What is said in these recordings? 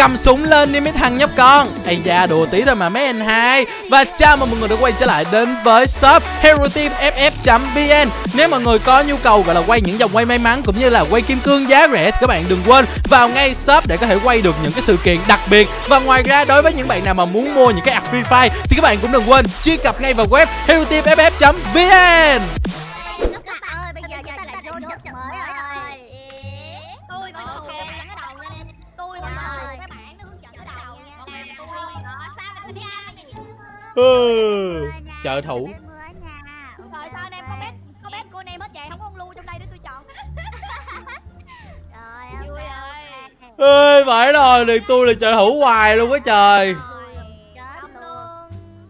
cầm súng lên đi mấy thằng nhóc con. Ây da, đùa tí thôi mà mấy anh hai. Và chào mừng mọi người đã quay trở lại đến với shop hero team ff vn nếu mọi người có nhu cầu gọi là quay những dòng quay may mắn cũng như là quay kim cương giá rẻ thì các bạn đừng quên vào ngay shop để có thể quay được những cái sự kiện đặc biệt. Và ngoài ra, đối với những bạn nào mà muốn mua những cái app free fire thì các bạn cũng đừng quên truy cập ngay vào web hero trợ thủ rồi sao anh em có bếp có bếp cô anh em hết vậy? Không có con lưu trong đây để tôi chọn. Trời Vui ơi. ơi phải rồi liền tôi là trợ thủ hoài luôn á trời. Rồi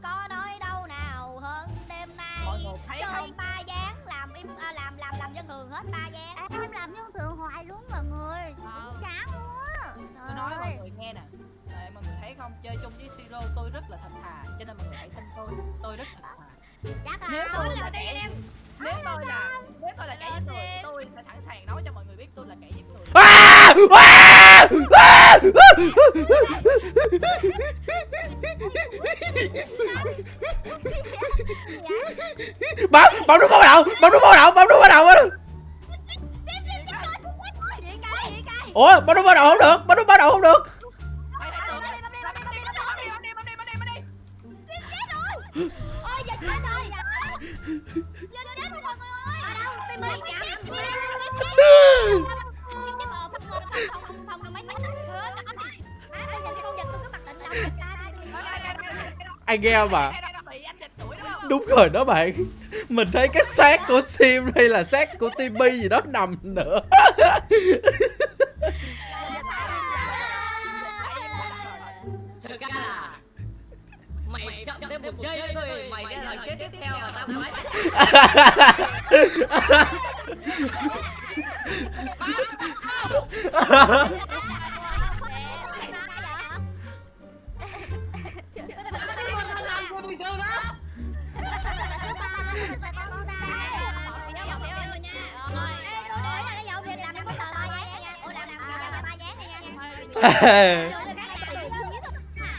có nói đâu nào hơn đêm nay. Mọi người thấy chơi không? ba dáng làm im à, làm làm làm dân thường hết ba dáng. Em làm nhân thường hoài luôn mọi người. Ờ. Chán luôn á. tôi nói mọi người nghe nè. Đấy, mọi người thấy không? Chơi chung tôi rất là thật thà cho nên mọi người hãy tin tôi tôi rất thật thà. Chắc nếu là tôi Nói là lời đi anh kẻ em nếu tôi là nếu tôi là kẻ giết người tôi sẽ sẵn sàng nói cho mọi người biết tôi là kẻ giết người. À! À! À! bấm bấm nút báo động bấm nút báo động bấm cái gì cái ủa bấm nút báo động không được bấm nút báo động không được ôi dịch chết rồi. Dịch chết rồi mọi người ơi. Ở đâu? Tôi ra đi anh nghe mà đúng rồi đó bạn. Mình thấy cái xác của sim hay là xác của timmy gì đó nằm nữa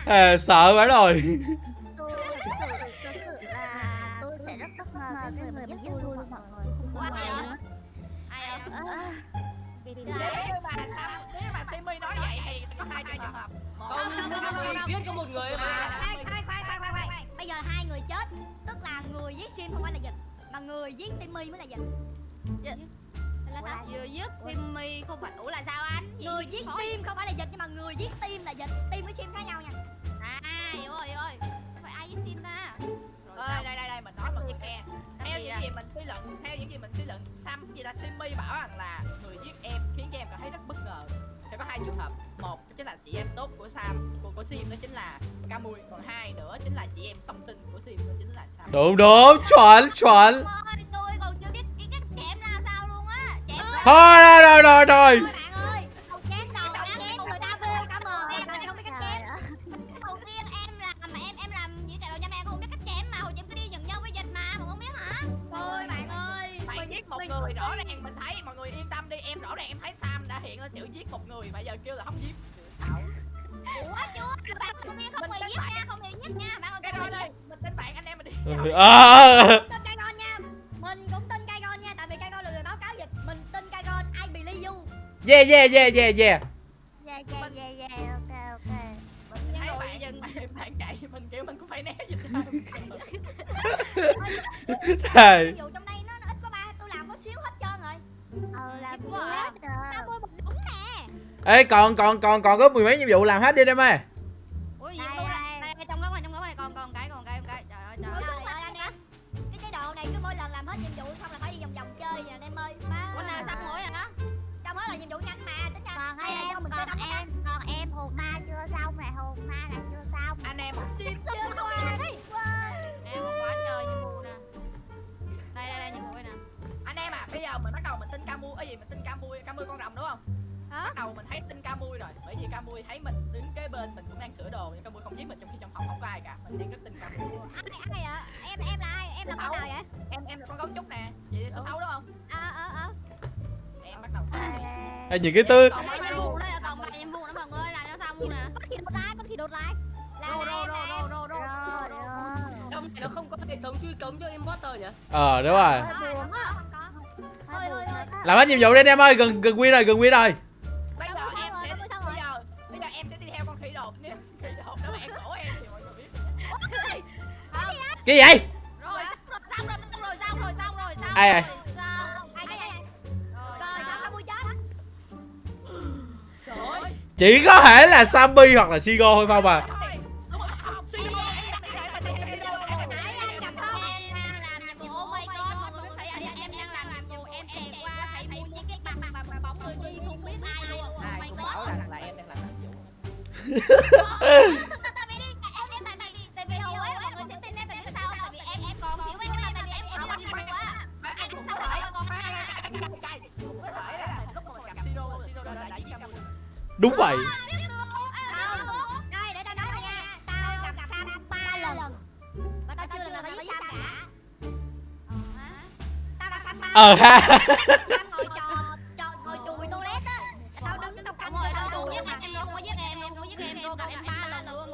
à, sợ quá rồi. Không phải ủa là sao anh? Người giết Sim không phải là dịch Nhưng mà người giết Tim là dịch. Tim với Sim khác nhau nha. À hiểu rồi hiểu rồi. Không phải ai giết Sim ta? ơi đây đây đây mình nói mọi người nghe theo những gì mình suy luận theo những gì mình suy luận Sam gì là Simi bảo rằng là người giết em khiến cho em cảm thấy rất bất ngờ. Sẽ có hai trường hợp. Một chính là chị em tốt của Sam của của Sim đó chính là Camui. Còn hai nữa chính là chị em song sinh của Sim đó chính là Sam. Đúng đúng chuẩn chuẩn. Ôi tôi còn chưa biết cái cách chém là sao luôn á. Chém thôi đã chén người ta vô cảm ơn em Bạn không biết cách chém đầu tiên em làm mà em em làm gì cả nhà em không biết cách chém mà hồi em cứ đi nhận nhau với dịch mà mà không biết hả? Thôi bạn ơi Mày mình- giết một mình- người rõ ràng mình thấy mọi người yên tâm đi em rõ ràng em thấy Sam đã hiện lên chữ giết một người mà giờ kêu là không giết. Ủa chưa? Bạn không nghe giết nha, không bị giết nha. Bạn cái đó đây mình tin bạn anh em mình đi à, yeah yeah yeah yeah yeah Dạ dạ dạ dạ ok ok. mình thấy bạn, dừng. bạn bạn chạy mình kiểu mình cũng phải né Nhiệm vụ trong đây nó, nó ít quá ba Tôi làm có xíu hết trơn rồi Ờ làm à. hết Tao rồi. mua một đúng nè ê còn còn còn còn có mười mấy nhiệm vụ làm hết đi em ơi rồi vì Camui thấy mình đứng kế bên mình cũng đang sửa đồ. Nhưng Camui không giết mình trong khi trong phòng không có ai cả. Mình đang rất tin Camui Ai ai vậy? Em em là ai? Em là con nào vậy? Em em là con gấu trúc nè. Vậy số sáu đúng không? Ờ ờ ờ. Em bắt đầu. Ê, những cái tư. còn bao Nhiệm nhiêu vụ nữa còn vài nhiệm vụ nữa mọi người làm cho xong luôn nè? Con khỉ đột lại con khỉ đột lại là rô, rô, Rồi, rô, rồi. Trong này nó không có hệ thống truy cống cho imposter nhỉ? ờ đúng rồi. có. Làm hết nhiệm vụ đi anh em ơi gần gần win rồi gần win rồi cái gì? Vậy rồi xong rồi xong rồi xong rồi xong rồi xong Ai à? rồi ơi. Chỉ có thể là Sammy hoặc là Sigo thôi không à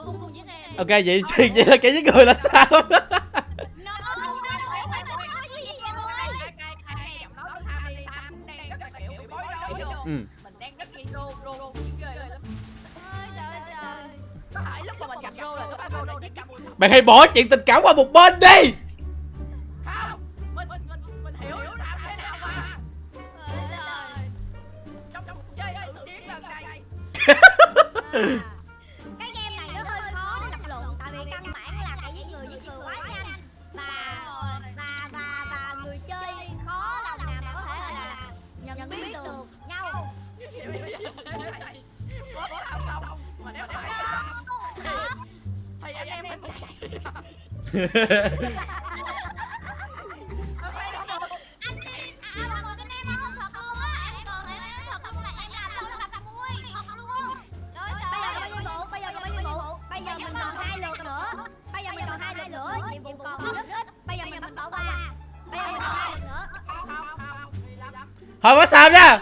không không giết em ok vậy vậy là kẻ giết người là sao ừ. Mình đang rất nghi rô rô rô ghê lắm. Ơi trời ơi trời. Có thể lúc mà mình gặp rô là lúc mà rô đã giết xong mày hãy bỏ chuyện tình cảm qua một bên đi thôi có sao nha.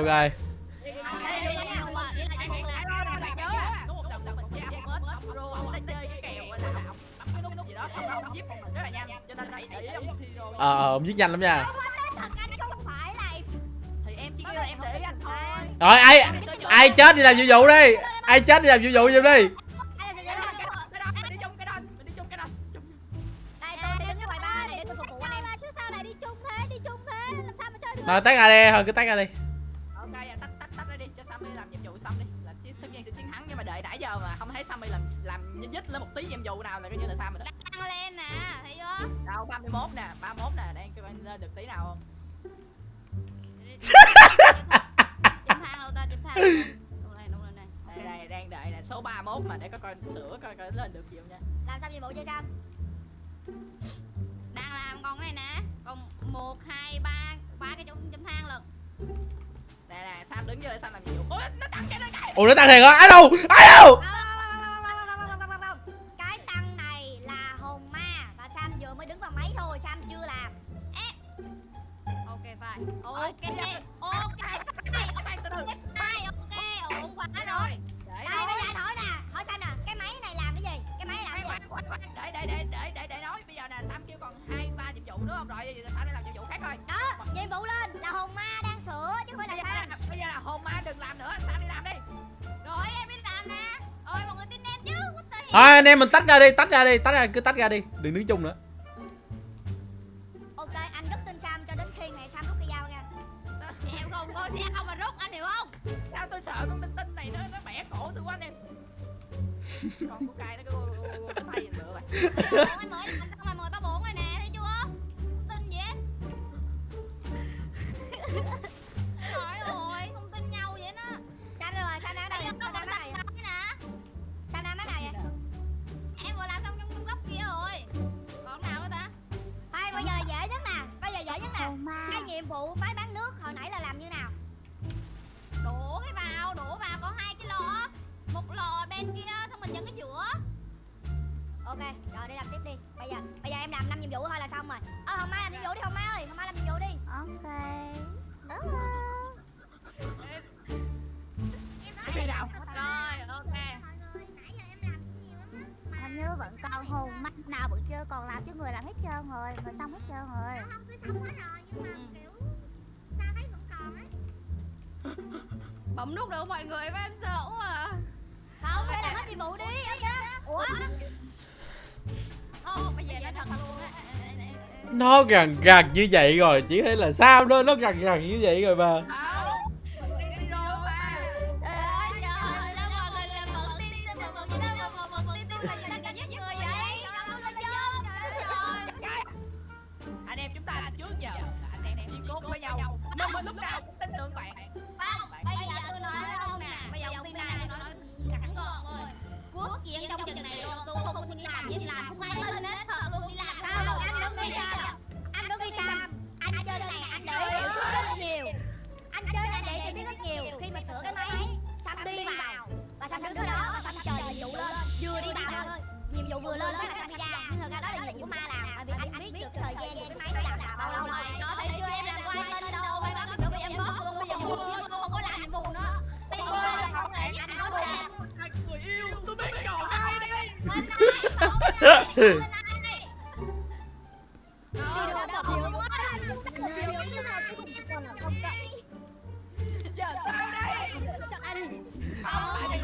Ok ờ à, ông giết nhanh lắm nha. Rồi ai ai chết đi làm nhiệm vụ đi. Ai chết đi làm nhiệm vụ giùm đi. Rồi tách ra đi, thôi cứ tách ra đi. Nhích lên một tí nhiệm vụ nào là coi như là rồi đó. tăng lên nè thấy chưa Đâu 31 nè, 31 nè, đang kêu anh lên được tí nào không? chấm thang đâu ta chấm thang đâu này đâu này này Đây đây đang đợi nè, số 31 mà để có coi sửa coi coi lên được gì không nha. làm xong nhiệm vụ chơi sao đang làm con này nè còn một hai ba ba cái chấm chấm thang lận Nè nè, Sam đứng để Sam làm nhiệm vụ. Ôi nó tăng cái đó cái. ủa nó tăng thiệt hả ai đâu ai đâu cái ok phải ok ok phải từ. phải ok ổn quá rồi Để đây bây giờ hỏi nè hỏi Sam nè cái máy này làm cái gì cái máy làm cái gì để để để để để để nói bây giờ nè Sam kêu còn hai ba nhiệm vụ đúng không? Rồi bây giờ Sam đi làm nhiệm vụ khác thôi. đó nhiệm vụ lên là hồn ma đang sửa chứ không phải Bây giờ là bây giờ là hồn ma đừng làm nữa, Sam đi làm đi. rồi em đi làm nè ôi mọi người tin em chứ what the hell? thôi anh em mình tách ra đi tách ra đi tách ra cứ tách ra đi đừng đứng chung nữa em không mà rút anh hiểu không? Sao tôi sợ con tinh tinh này nó nó bẻ cổ tôi quá anh em. Con của cai nó cứ cái tay nữa vậy. Ôi, mới làm xong rồi mười ba bốn rồi nè thấy chưa? Không tin gì hết trời ơi không tin nhau vậy đó. Đâu rồi Sam đang vậy Sam một đang vậy nói nè. Sam đang máy nào vậy em vừa làm xong trong trong góc kia rồi. Còn nào nữa ta? Thôi bây giờ là dễ nhất nè Bây giờ dễ nhất nè. Cái nhiệm vụ máy bán nước hồi nãy là làm như nào đổ cái vào đổ vào có hai cái lọ một lọ bên kia xong mình dẫn cái giữa. Ok rồi đi làm tiếp đi. Bây giờ bây giờ em làm năm nhiệm vụ thôi là xong rồi. Ờ hồng mai làm nhiệm vụ đi hồng mai ơi. Hồng mai làm nhiệm vụ đi. Ok? Rồi ok. Nãy giờ em làm nhiều lắm á. Hình như vẫn còn hồn mắt nào vẫn chưa còn làm chứ người làm hết trơn rồi Người xong hết trơn rồi. Không cứ xong Bấm nút được mọi người với em sợ quá à không phải làm hết nhiệm vụ đi em ủa Ô bây giờ nó thật luôn á Nó gần gần như vậy rồi Chỉ thấy là sao đó Nó gần gần như vậy rồi mà Không Đi là Đâu là là là lúc nào cũng tin tưởng bạn Không Bây nói với ông nè Bây giờ ông tin này nói cẳng gọn thôi Quốc chiến trong trận này rồi tôi không đi làm gì làm Không ai tin hết thật luôn đi làm Không, anh đúng đi Sam. Anh đúng đi Sam. Anh chơi này anh để tiểu thuyết rất nhiều. Anh chơi này để tiểu thuyết rất nhiều. Khi mà sửa cái máy Sam đi vào. Và Sam đứng đó và Sam chờ nhiệm vụ lên. Vừa đi vào thôi. Nhiệm vụ vừa lên cái là Sam đi ra. Nhưng thật ra đó là nhiệm vụ của ma làm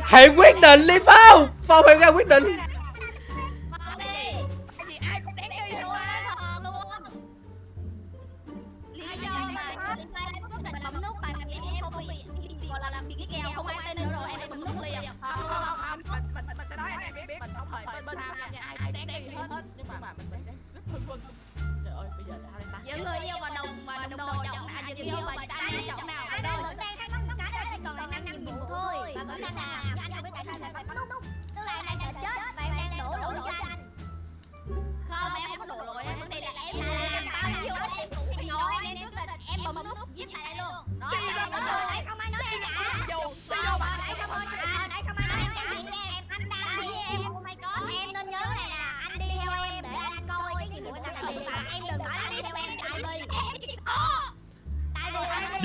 Hãy quyết định đi Phong. Phong hãy ra quyết định. Đi. Mà lý do em quyết định bấm nút tại vì em không bị bị gọi là bị cái kèo không ai tin nữa rồi em bấm nút liền. Không không không không. Mình mình mình, mình sẽ nói anh em biết. Biết Mình không hề bên bên Sam nha hết Nhưng mà mình đang rất phân vân Trời ơi bây giờ sao đây ta giữa người yêu và đồng và đồng đội chọn nào giữa người yêu và anh em chọn nào Anh rồi vẫn đang thắc mắc đó chỉ còn lại năm nhiệm vụ thôi Và vẫn đang làm Nhưng anh không biết tại sao lại bấm nút Tức là em đang sợ chết và em đang đổ lỗi cho anh không em không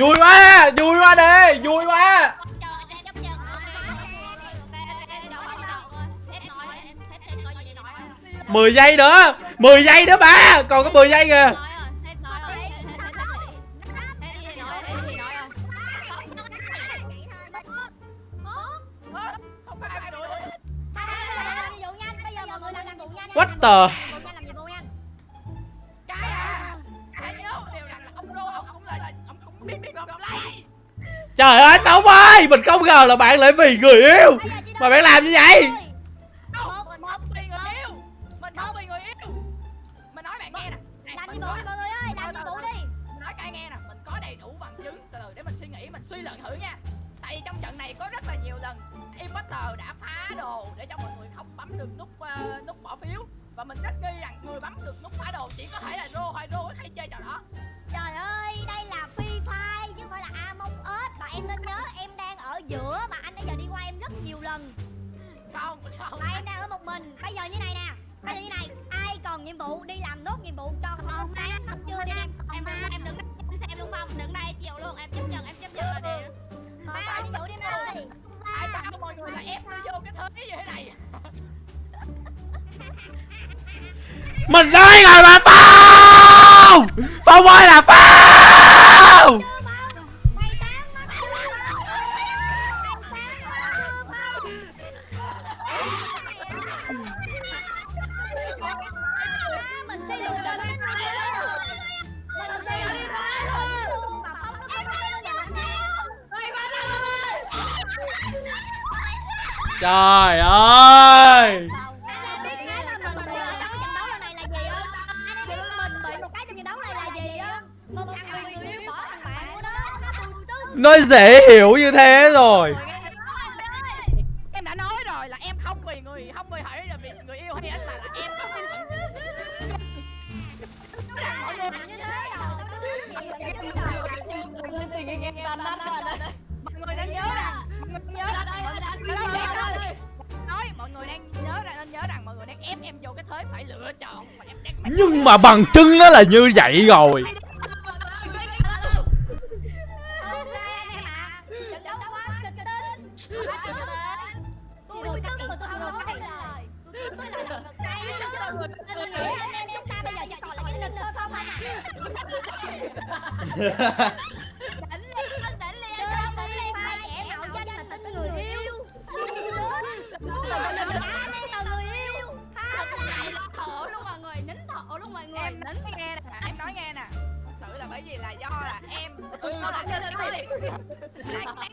vui quá vui quá đi, vui quá. Mười giây nữa, mười giây nữa ba, còn có mười giây kìa. What the Trời ơi Phong ơi Mình không ngờ là bạn lại vì người yêu. Mà bạn làm như vậy? Mình không vì người yêu Mình không vì người yêu Mình nói bạn nghe nè nói nghe nè Mình có đầy đủ bằng chứng để mình suy nghĩ Mình suy luận thử nha Tại vì trong trận này có rất là nhiều lần Imposter đã phá đồ Để cho mọi người không bấm được nút nút bỏ phiếu Và mình rất nghi rằng người bấm được nút phá đồ Chỉ có thể là Rô hay Rô hay chơi trò đó Trời ơi, đây là Free Fire chứ không phải là Among Us em nên nhớ em đang ở giữa Và anh nãy giờ đi qua em rất nhiều lần. Không không. Và em đang ở một mình. Bây giờ như này nè. Bây giờ như này Ai còn nhiệm vụ đi làm nốt nhiệm vụ cho không sáng Không chưa đi em em đừng em đừng em xem luôn không đừng đây chịu luôn em chấp nhận em chấp nhận là đi Ba nhiệm vụ đi em ơi. Tại sao mọi người lại ép tôi vô cái thế như thế này? Mình nói rồi mà Phong! Phong ơi là Phong tùn tưng Nó dễ hiểu như thế rồi. Em đã nói rồi là em không vì người Không vì hỏi là vì người yêu hay anh mà là em phận mọi người như thế nói mọi người đang nhớ rằng nên nhớ rằng mọi người đang ép em vô cái thế phải lựa chọn mà em đang nhưng mà bằng chứng nó là như vậy rồi. Ha ha ha! I, I